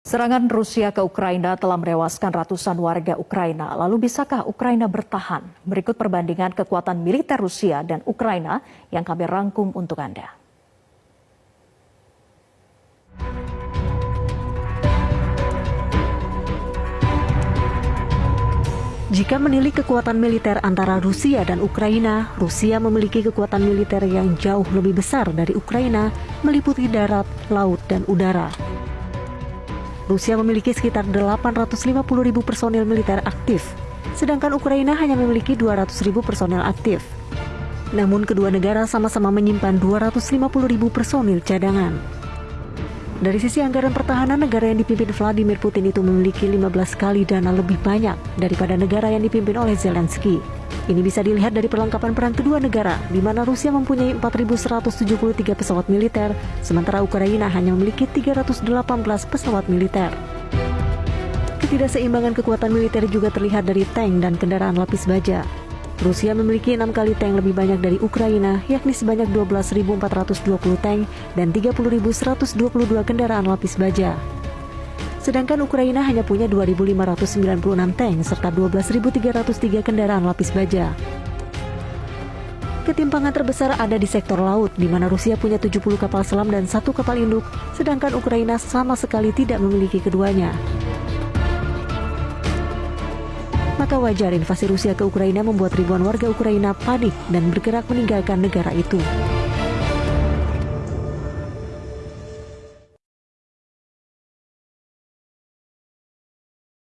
Serangan Rusia ke Ukraina telah merewaskan ratusan warga Ukraina. Lalu bisakah Ukraina bertahan? Berikut perbandingan kekuatan militer Rusia dan Ukraina yang kami rangkum untuk Anda. Jika menilik kekuatan militer antara Rusia dan Ukraina, Rusia memiliki kekuatan militer yang jauh lebih besar dari Ukraina, meliputi darat, laut, dan udara. Rusia memiliki sekitar 850 ribu personil militer aktif, sedangkan Ukraina hanya memiliki 200 ribu personil aktif. Namun kedua negara sama-sama menyimpan 250 ribu personil cadangan. Dari sisi anggaran pertahanan, negara yang dipimpin Vladimir Putin itu memiliki 15 kali dana lebih banyak daripada negara yang dipimpin oleh Zelensky. Ini bisa dilihat dari perlengkapan perang kedua negara, di mana Rusia mempunyai 4.173 pesawat militer, sementara Ukraina hanya memiliki 318 pesawat militer. Ketidakseimbangan kekuatan militer juga terlihat dari tank dan kendaraan lapis baja. Rusia memiliki enam kali tank lebih banyak dari Ukraina, yakni sebanyak 12.420 tank dan 30.122 kendaraan lapis baja. Sedangkan Ukraina hanya punya 2.596 tank serta 12.303 kendaraan lapis baja. Ketimpangan terbesar ada di sektor laut, di mana Rusia punya 70 kapal selam dan satu kapal induk, sedangkan Ukraina sama sekali tidak memiliki keduanya. Maka wajar invasi Rusia ke Ukraina membuat ribuan warga Ukraina panik dan bergerak meninggalkan negara itu.